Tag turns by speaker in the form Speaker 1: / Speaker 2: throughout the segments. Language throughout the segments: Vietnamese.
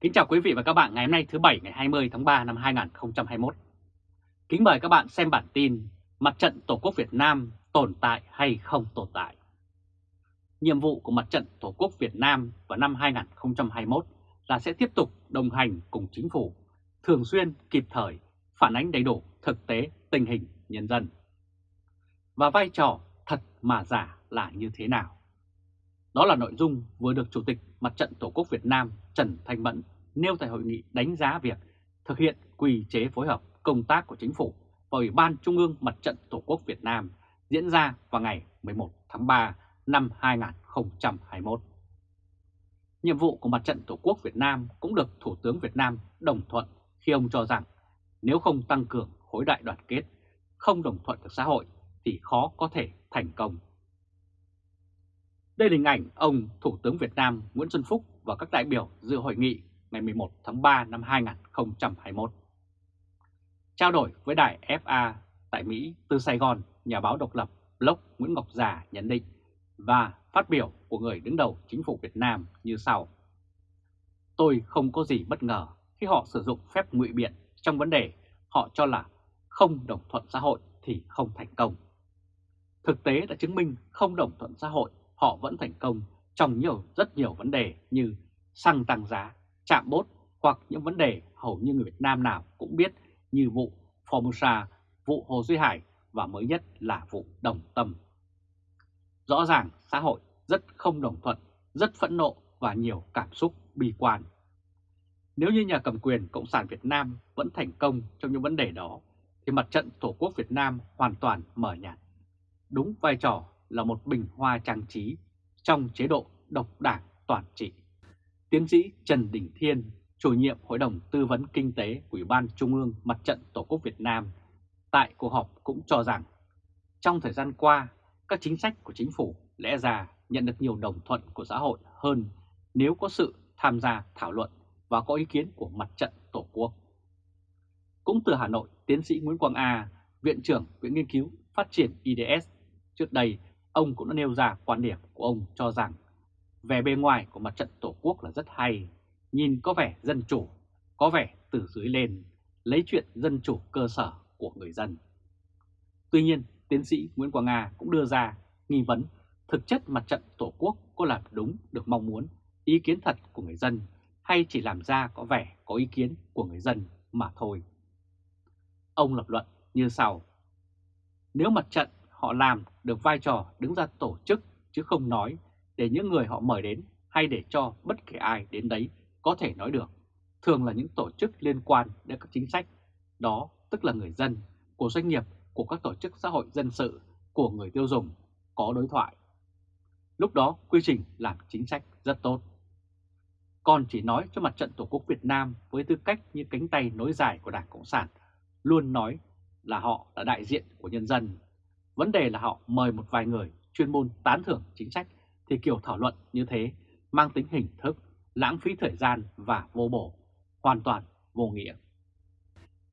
Speaker 1: Kính chào quý vị và các bạn ngày hôm nay thứ Bảy ngày 20 tháng 3 năm 2021. Kính mời các bạn xem bản tin Mặt trận Tổ quốc Việt Nam tồn tại hay không tồn tại. Nhiệm vụ của Mặt trận Tổ quốc Việt Nam vào năm 2021 là sẽ tiếp tục đồng hành cùng chính phủ, thường xuyên kịp thời phản ánh đầy đủ thực tế tình hình nhân dân. Và vai trò thật mà giả là như thế nào? Đó là nội dung vừa được Chủ tịch Mặt trận Tổ quốc Việt Nam Trần Thanh Mẫn nêu tại hội nghị đánh giá việc thực hiện quy chế phối hợp công tác của Chính phủ và Ủy ban Trung ương Mặt trận Tổ quốc Việt Nam diễn ra vào ngày 11 tháng 3 năm 2021. Nhiệm vụ của Mặt trận Tổ quốc Việt Nam cũng được Thủ tướng Việt Nam đồng thuận khi ông cho rằng nếu không tăng cường khối đại đoàn kết, không đồng thuận được xã hội thì khó có thể thành công. Đây là hình ảnh ông Thủ tướng Việt Nam Nguyễn Xuân Phúc và các đại biểu dự hội nghị ngày 11 tháng 3 năm 2021. Trao đổi với đài FA tại Mỹ từ Sài Gòn, nhà báo độc lập Block Nguyễn Ngọc Già nhận định và phát biểu của người đứng đầu chính phủ Việt Nam như sau. Tôi không có gì bất ngờ khi họ sử dụng phép ngụy biện trong vấn đề họ cho là không đồng thuận xã hội thì không thành công. Thực tế đã chứng minh không đồng thuận xã hội họ vẫn thành công trong nhiều rất nhiều vấn đề như xăng tăng giá, chạm bốt hoặc những vấn đề hầu như người Việt Nam nào cũng biết như vụ Formosa, vụ Hồ Duy Hải và mới nhất là vụ Đồng Tâm. Rõ ràng xã hội rất không đồng thuận, rất phẫn nộ và nhiều cảm xúc bi quan. Nếu như nhà cầm quyền Cộng sản Việt Nam vẫn thành công trong những vấn đề đó, thì mặt trận Tổ quốc Việt Nam hoàn toàn mở nhạt. Đúng vai trò là một bình hoa trang trí trong chế độ độc đảng toàn trị. Tiến sĩ Trần Đình Thiên, chủ nhiệm Hội đồng Tư vấn Kinh tế của Ủy ban Trung ương Mặt trận Tổ quốc Việt Nam, tại cuộc họp cũng cho rằng trong thời gian qua, các chính sách của chính phủ lẽ ra nhận được nhiều đồng thuận của xã hội hơn nếu có sự tham gia thảo luận và có ý kiến của mặt trận Tổ quốc. Cũng từ Hà Nội, tiến sĩ Nguyễn Quang A, Viện trưởng Viện Nghiên cứu Phát triển IDS, trước đây ông cũng đã nêu ra quan điểm của ông cho rằng vẻ bề ngoài của mặt trận Tổ quốc là rất hay, nhìn có vẻ dân chủ, có vẻ từ dưới lên, lấy chuyện dân chủ cơ sở của người dân. Tuy nhiên, tiến sĩ Nguyễn Quang Nga cũng đưa ra nghi vấn thực chất mặt trận Tổ quốc có làm đúng được mong muốn, ý kiến thật của người dân hay chỉ làm ra có vẻ có ý kiến của người dân mà thôi. Ông lập luận như sau. Nếu mặt trận họ làm được vai trò đứng ra tổ chức chứ không nói để những người họ mời đến hay để cho bất kể ai đến đấy có thể nói được. Thường là những tổ chức liên quan đến các chính sách, đó tức là người dân, của doanh nghiệp, của các tổ chức xã hội dân sự, của người tiêu dùng, có đối thoại. Lúc đó quy trình làm chính sách rất tốt. Còn chỉ nói cho mặt trận Tổ quốc Việt Nam với tư cách như cánh tay nối dài của Đảng Cộng sản, luôn nói là họ là đại diện của nhân dân. Vấn đề là họ mời một vài người chuyên môn tán thưởng chính sách thì kiểu thảo luận như thế mang tính hình thức, lãng phí thời gian và vô bổ, hoàn toàn vô nghĩa.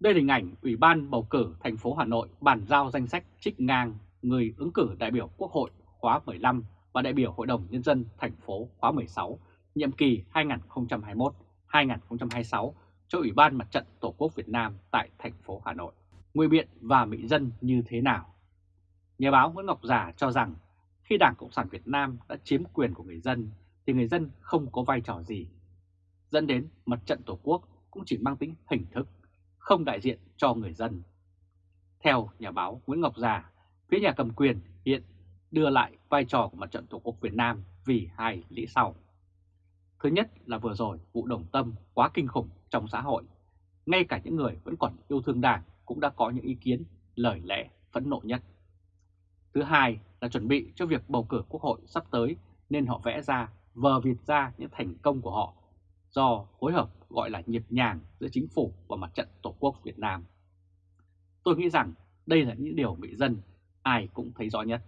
Speaker 1: Đây là hình ảnh Ủy ban bầu cử thành phố Hà Nội bàn giao danh sách trích ngang người ứng cử đại biểu Quốc hội khóa 15 và đại biểu Hội đồng Nhân dân thành phố khóa 16, nhiệm kỳ 2021-2026 cho Ủy ban Mặt trận Tổ quốc Việt Nam tại thành phố Hà Nội. Nguy biện và mỹ dân như thế nào? Nhà báo Nguyễn Ngọc Giả cho rằng khi Đảng Cộng sản Việt Nam đã chiếm quyền của người dân thì người dân không có vai trò gì. Dẫn đến mặt trận Tổ quốc cũng chỉ mang tính hình thức, không đại diện cho người dân. Theo nhà báo Nguyễn Ngọc Già, phía nhà cầm quyền hiện đưa lại vai trò của mặt trận Tổ quốc Việt Nam vì hai lý sau. Thứ nhất là vừa rồi vụ đồng tâm quá kinh khủng trong xã hội. Ngay cả những người vẫn còn yêu thương đảng cũng đã có những ý kiến, lời lẽ phẫn nộ nhất. Thứ hai là chuẩn bị cho việc bầu cử quốc hội sắp tới nên họ vẽ ra, vờ việt ra những thành công của họ do phối hợp gọi là nhịp nhàng giữa chính phủ và mặt trận Tổ quốc Việt Nam. Tôi nghĩ rằng đây là những điều bị dân ai cũng thấy rõ nhất.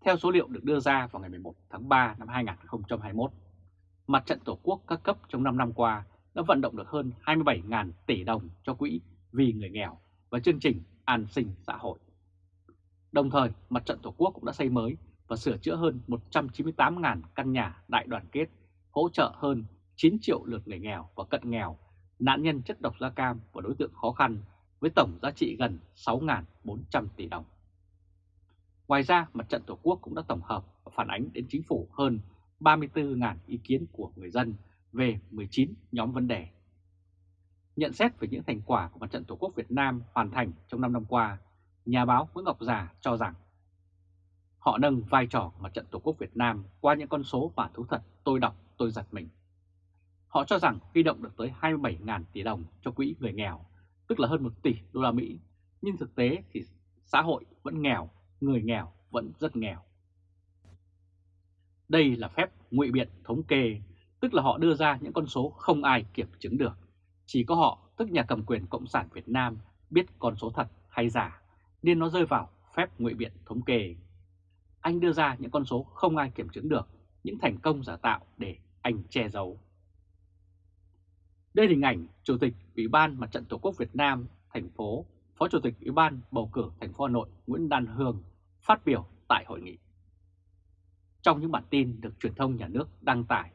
Speaker 1: Theo số liệu được đưa ra vào ngày 11 tháng 3 năm 2021, Mặt trận Tổ quốc các cấp trong 5 năm qua đã vận động được hơn 27.000 tỷ đồng cho quỹ vì người nghèo và chương trình an sinh xã hội. Đồng thời, Mặt trận Tổ quốc cũng đã xây mới và sửa chữa hơn 198.000 căn nhà đại đoàn kết, hỗ trợ hơn 9 triệu lượt người nghèo và cận nghèo, nạn nhân chất độc da cam và đối tượng khó khăn với tổng giá trị gần 6.400 tỷ đồng. Ngoài ra, Mặt trận Tổ quốc cũng đã tổng hợp và phản ánh đến chính phủ hơn 34.000 ý kiến của người dân về 19 nhóm vấn đề. Nhận xét về những thành quả của Mặt trận Tổ quốc Việt Nam hoàn thành trong 5 năm qua, nhà báo Nguyễn Ngọc Già cho rằng họ nâng vai trò Mặt trận Tổ quốc Việt Nam qua những con số mà thú thật tôi đọc tôi giật mình. Họ cho rằng huy động được tới 27.000 tỷ đồng cho quỹ người nghèo, tức là hơn 1 tỷ đô la Mỹ, nhưng thực tế thì xã hội vẫn nghèo, người nghèo vẫn rất nghèo. Đây là phép ngụy biện thống kê, tức là họ đưa ra những con số không ai kiểm chứng được. Chỉ có họ, tức nhà cầm quyền Cộng sản Việt Nam, biết con số thật hay giả, nên nó rơi vào phép ngụy biện thống kê. Anh đưa ra những con số không ai kiểm chứng được, những thành công giả tạo để anh che giấu. Đây là hình ảnh Chủ tịch Ủy ban Mặt trận Tổ quốc Việt Nam, thành phố, Phó Chủ tịch Ủy ban bầu cử thành phố Hà Nội Nguyễn Đan Hương phát biểu tại hội nghị. Trong những bản tin được truyền thông nhà nước đăng tải,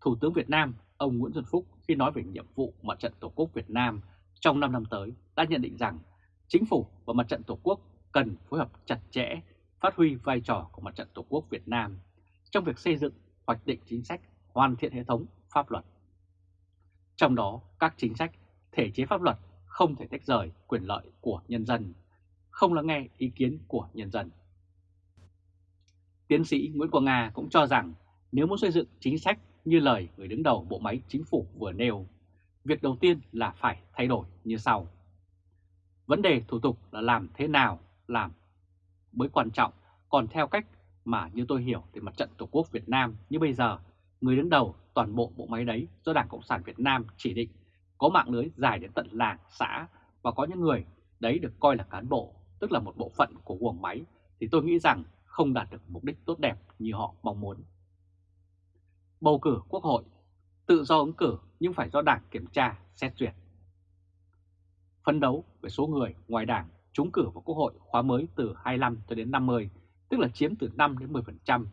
Speaker 1: Thủ tướng Việt Nam ông Nguyễn Xuân Phúc khi nói về nhiệm vụ Mặt trận Tổ quốc Việt Nam trong 5 năm tới đã nhận định rằng Chính phủ và Mặt trận Tổ quốc cần phối hợp chặt chẽ, phát huy vai trò của Mặt trận Tổ quốc Việt Nam trong việc xây dựng, hoạch định chính sách, hoàn thiện hệ thống pháp luật. Trong đó, các chính sách, thể chế pháp luật không thể tách rời quyền lợi của nhân dân, không lắng nghe ý kiến của nhân dân. Tiến sĩ Nguyễn Quang Nga cũng cho rằng nếu muốn xây dựng chính sách như lời người đứng đầu bộ máy chính phủ vừa nêu, việc đầu tiên là phải thay đổi như sau. Vấn đề thủ tục là làm thế nào làm mới quan trọng, còn theo cách mà như tôi hiểu thì mặt trận Tổ quốc Việt Nam như bây giờ, người đứng đầu toàn bộ bộ máy đấy do Đảng Cộng sản Việt Nam chỉ định có mạng lưới dài đến tận làng, xã và có những người đấy được coi là cán bộ, tức là một bộ phận của guồng máy, thì tôi nghĩ rằng không đạt được mục đích tốt đẹp như họ mong muốn. Bầu cử quốc hội, tự do ứng cử nhưng phải do Đảng kiểm tra, xét duyệt. Phấn đấu về số người ngoài Đảng trúng cử vào quốc hội khóa mới từ 25 cho đến 50, tức là chiếm từ 5 đến 10%,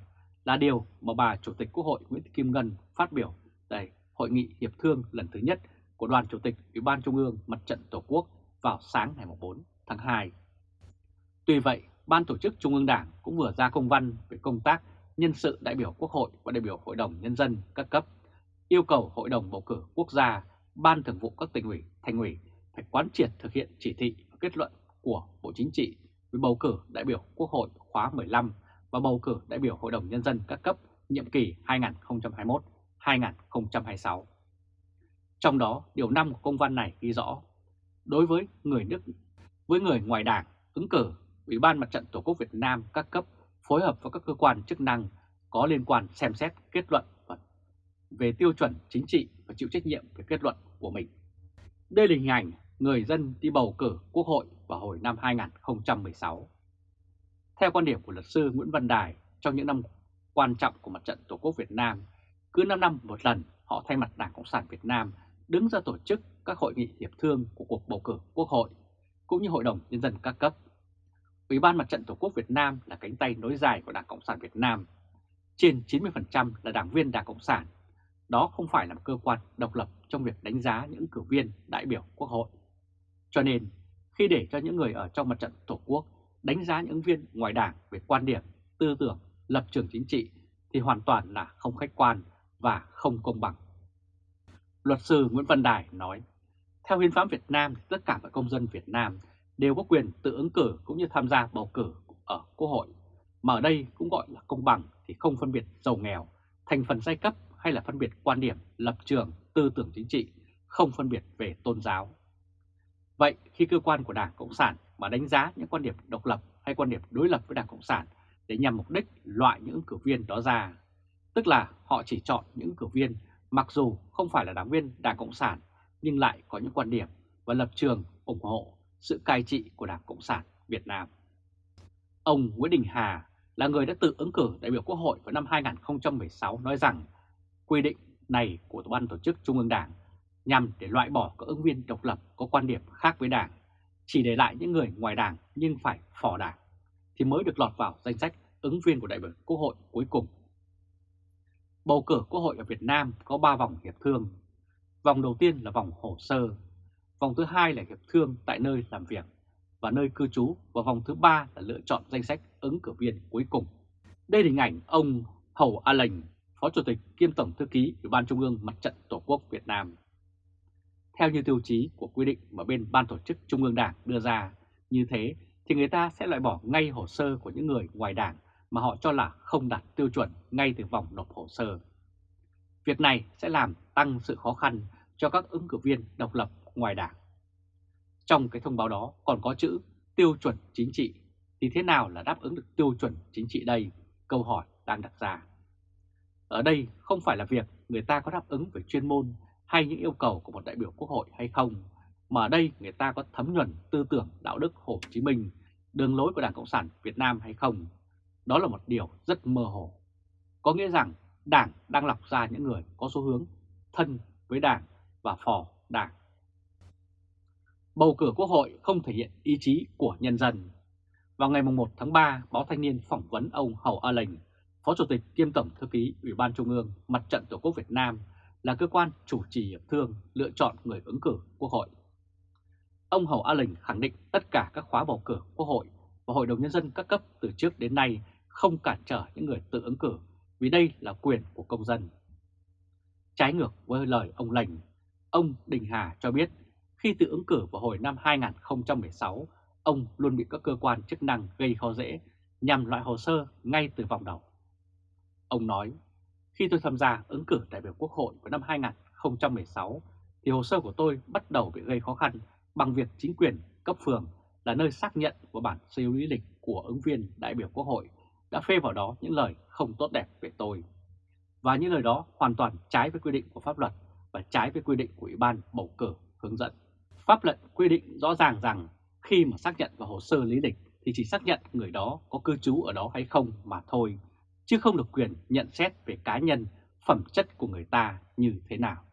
Speaker 1: là điều mà bà Chủ tịch Quốc hội Nguyễn Thị Kim Ngân phát biểu tại Hội nghị Hiệp thương lần thứ nhất của Đoàn Chủ tịch Ủy ban Trung ương Mặt trận Tổ quốc vào sáng ngày 4 tháng 2. Tuy vậy, Ban Tổ chức Trung ương Đảng cũng vừa ra công văn về công tác nhân sự đại biểu Quốc hội và đại biểu Hội đồng Nhân dân các cấp, yêu cầu Hội đồng Bầu cử Quốc gia, Ban Thường vụ các tỉnh ủy, thành ủy phải quán triệt thực hiện chỉ thị và kết luận của Bộ Chính trị về bầu cử đại biểu Quốc hội khóa 15 và bầu cử đại biểu Hội đồng Nhân dân các cấp nhiệm kỳ 2021-2026. Trong đó, điều 5 của công văn này ghi rõ, đối với người nước với người ngoài đảng ứng cử, Ủy ban Mặt trận Tổ quốc Việt Nam các cấp phối hợp với các cơ quan chức năng có liên quan xem xét kết luận về tiêu chuẩn chính trị và chịu trách nhiệm về kết luận của mình. Đây là hình ảnh người dân đi bầu cử quốc hội vào hồi năm 2016. Theo quan điểm của luật sư Nguyễn Văn Đài, trong những năm quan trọng của mặt trận Tổ quốc Việt Nam, cứ 5 năm một lần họ thay mặt Đảng Cộng sản Việt Nam đứng ra tổ chức các hội nghị hiệp thương của cuộc bầu cử quốc hội, cũng như Hội đồng Nhân dân các cấp. Ủy ban Mặt trận Tổ quốc Việt Nam là cánh tay nối dài của Đảng Cộng sản Việt Nam. Trên 90% là đảng viên Đảng Cộng sản. Đó không phải là một cơ quan độc lập trong việc đánh giá những cử viên đại biểu quốc hội. Cho nên, khi để cho những người ở trong mặt trận Tổ quốc đánh giá những viên ngoài đảng về quan điểm, tư tưởng, lập trường chính trị thì hoàn toàn là không khách quan và không công bằng. Luật sư Nguyễn Văn Đài nói, theo hiến pháp Việt Nam tất cả các công dân Việt Nam đều có quyền tự ứng cử cũng như tham gia bầu cử ở Quốc hội. Mà ở đây cũng gọi là công bằng thì không phân biệt giàu nghèo, thành phần giai cấp hay là phân biệt quan điểm, lập trường, tư tưởng chính trị, không phân biệt về tôn giáo. Vậy khi cơ quan của Đảng Cộng sản mà đánh giá những quan điểm độc lập hay quan điểm đối lập với Đảng Cộng sản để nhằm mục đích loại những ứng cử viên đó ra, tức là họ chỉ chọn những ứng cử viên mặc dù không phải là đảng viên Đảng Cộng sản nhưng lại có những quan điểm và lập trường ủng hộ sự cai trị của Đảng Cộng sản Việt Nam. Ông Nguyễn Đình Hà là người đã tự ứng cử đại biểu Quốc hội vào năm 2016 nói rằng quy định này của Ban Tổ chức Trung ương Đảng nhằm để loại bỏ các ứng viên độc lập có quan điểm khác với Đảng, chỉ để lại những người ngoài Đảng nhưng phải phỏ Đảng, thì mới được lọt vào danh sách ứng viên của đại biểu Quốc hội cuối cùng. Bầu cử Quốc hội ở Việt Nam có 3 vòng hiệp thương. Vòng đầu tiên là vòng hồ sơ, vòng thứ hai là hiệp thương tại nơi làm việc và nơi cư trú và vòng thứ ba là lựa chọn danh sách ứng cử viên cuối cùng. Đây là hình ảnh ông Hầu A lành Phó Chủ tịch kiêm Tổng Thư ký Ủy ban Trung ương Mặt trận Tổ quốc Việt Nam. Theo như tiêu chí của quy định mà bên Ban Tổ chức Trung ương Đảng đưa ra, như thế thì người ta sẽ loại bỏ ngay hồ sơ của những người ngoài Đảng mà họ cho là không đạt tiêu chuẩn ngay từ vòng nộp hồ sơ. Việc này sẽ làm tăng sự khó khăn cho các ứng cử viên độc lập ngoài Đảng. Trong cái thông báo đó còn có chữ tiêu chuẩn chính trị, thì thế nào là đáp ứng được tiêu chuẩn chính trị đây? Câu hỏi đang đặt ra. Ở đây không phải là việc người ta có đáp ứng về chuyên môn hay những yêu cầu của một đại biểu quốc hội hay không, mà ở đây người ta có thấm nhuần tư tưởng đạo đức Hồ Chí Minh, đường lối của Đảng Cộng sản Việt Nam hay không. Đó là một điều rất mơ hồ. Có nghĩa rằng Đảng đang lọc ra những người có xu hướng thân với Đảng và phò Đảng. Bầu cử Quốc hội không thể hiện ý chí của nhân dân. Vào ngày 1 tháng 3, báo Thanh niên phỏng vấn ông Hầu A Lệnh, Phó Chủ tịch kiêm Tổng Thư ký Ủy ban Trung ương Mặt trận Tổ quốc Việt Nam là cơ quan chủ trì hiệp thương lựa chọn người ứng cử Quốc hội. Ông Hầu A Lình khẳng định tất cả các khóa bầu cử Quốc hội và Hội đồng Nhân dân các cấp từ trước đến nay không cản trở những người tự ứng cử vì đây là quyền của công dân. Trái ngược với lời ông Lành, ông Đình Hà cho biết khi tự ứng cử vào hồi năm 2016, ông luôn bị các cơ quan chức năng gây khó dễ nhằm loại hồ sơ ngay từ vòng đầu. Ông nói, khi tôi tham gia ứng cử đại biểu Quốc hội vào năm 2016, thì hồ sơ của tôi bắt đầu bị gây khó khăn bằng việc chính quyền cấp phường là nơi xác nhận của bản siêu lý lịch của ứng viên đại biểu Quốc hội đã phê vào đó những lời không tốt đẹp về tôi. Và những lời đó hoàn toàn trái với quy định của pháp luật và trái với quy định của Ủy ban bầu cử hướng dẫn. Pháp lệnh quy định rõ ràng rằng khi mà xác nhận vào hồ sơ lý lịch thì chỉ xác nhận người đó có cư trú ở đó hay không mà thôi, chứ không được quyền nhận xét về cá nhân, phẩm chất của người ta như thế nào.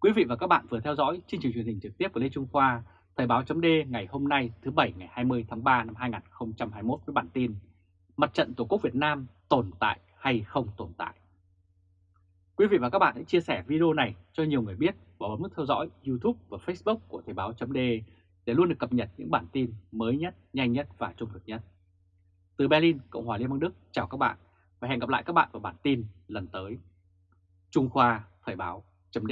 Speaker 1: Quý vị và các bạn vừa theo dõi chương trình truyền hình trực tiếp của Lê Trung Khoa, Thời báo chấm ngày hôm nay thứ Bảy ngày 20 tháng 3 năm 2021 với bản tin Mặt trận Tổ quốc Việt Nam tồn tại hay không tồn tại. Quý vị và các bạn hãy chia sẻ video này cho nhiều người biết và bấm nút theo dõi YouTube và Facebook của Thời báo chấm để luôn được cập nhật những bản tin mới nhất, nhanh nhất và trung thực nhất. Từ Berlin, Cộng hòa Liên bang Đức, chào các bạn và hẹn gặp lại các bạn vào bản tin lần tới. Trung Khoa Thời báo chấm